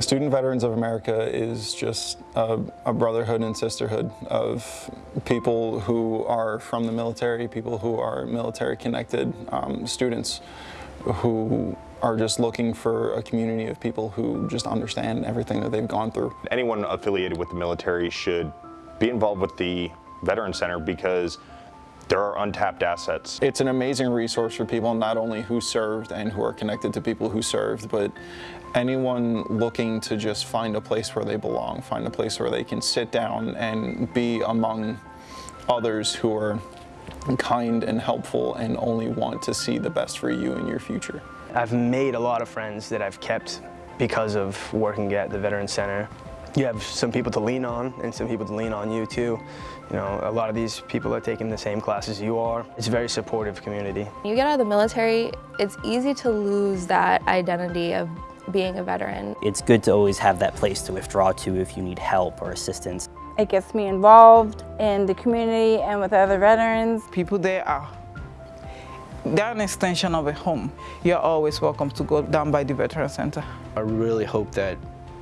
Student Veterans of America is just a, a, brotherhood and sisterhood of people who are from the military, people who are military connected, um, students who are just looking for a community of people who just understand everything that they've gone through. Anyone affiliated with the military should be involved with the Veteran Center because there are untapped assets. It's an amazing resource for people not only who served and who are connected to people who served, but anyone looking to just find a place where they belong, find a place where they can sit down and be among others who are kind and helpful and only want to see the best for you in your future. I've made a lot of friends that I've kept because of working at the Veteran Center. You have some people to lean on and some people to lean on you too. You know, a lot of these people are taking the same classes you are. It's a very supportive community. You get out of the military, it's easy to lose that identity of being a veteran. It's good to always have that place to withdraw to if you need help or assistance. It gets me involved in the community and with other veterans. People there are they're an extension of a home. You're always welcome to go down by the Veteran Center. I really hope that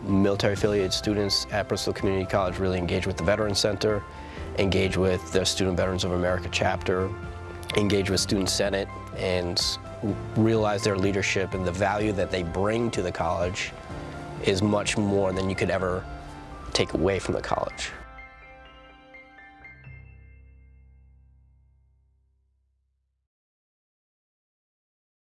military-affiliated students at Bristol Community College really engage with the Veteran Center, engage with the Student Veterans of America chapter, engage with Student Senate, and realize their leadership and the value that they bring to the college is much more than you could ever take away from the college.